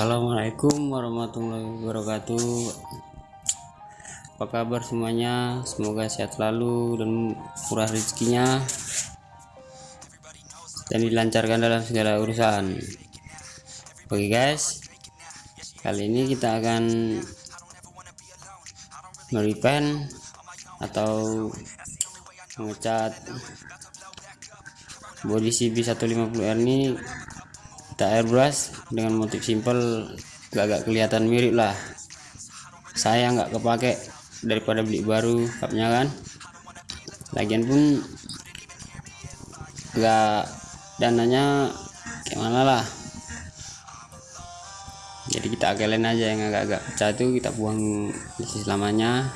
Assalamualaikum warahmatullahi wabarakatuh. Apa kabar semuanya? Semoga sehat selalu dan murah rezekinya Dan dilancarkan dalam segala urusan. Oke guys. Kali ini kita akan Meripen Atau Mengecat Body CB150R ini kita airbrush dengan motif simple agak kelihatan mirip lah. Saya nggak kepake daripada beli baru cupnya kan. Lagian pun nggak dananya gimana lah. Jadi kita akalin aja yang agak-agak pecah itu kita buang selamanya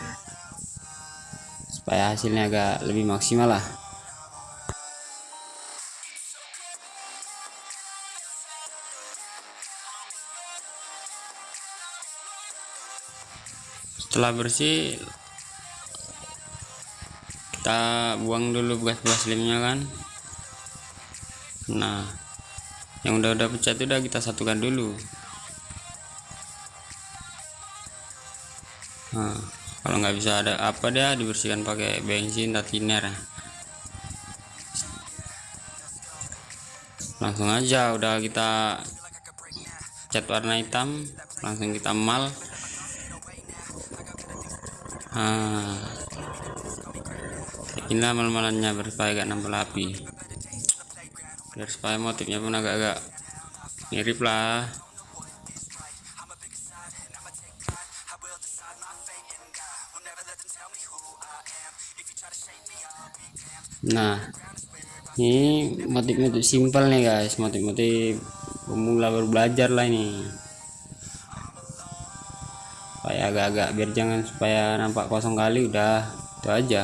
supaya hasilnya agak lebih maksimal lah setelah bersih kita buang dulu bekas-bekas lemnya kan. Nah yang udah-udah pecah itu udah kita satukan dulu. Nah kalau nggak bisa ada apa dia dibersihkan pakai bensin atau thinner langsung aja udah kita cat warna hitam langsung kita mal ah. Inilah mal-malannya supaya gak nambah api biar supaya motifnya pun agak-agak mirip lah. Nah ini motif-motif simpel nih guys. Motif-motif pemula baru belajar lah ini supaya agak-agak biar jangan supaya nampak kosong kali udah itu aja.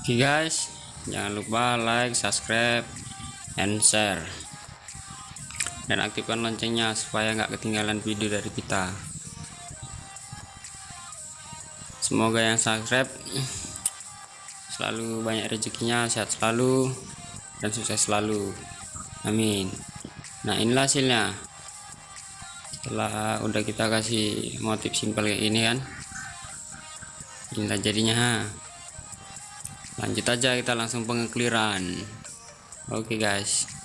Oke guys. Jangan lupa like subscribe and share. Dan aktifkan loncengnya supaya nggak ketinggalan video dari kita. Semoga yang subscribe selalu banyak rezekinya sehat selalu dan sukses selalu. Amin. Nah inilah hasilnya setelah udah kita kasih motif simpel kayak ini kan inilah jadinya lanjut aja kita langsung pengekliran. Oke okay guys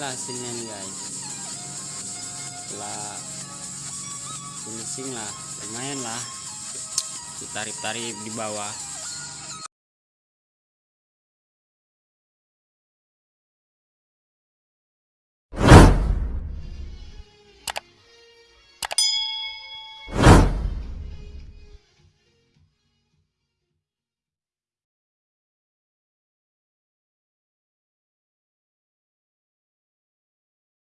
inilah hasilnya nih guys. Setelah finishing lah lumayan lah. Tarif-tarif di bawah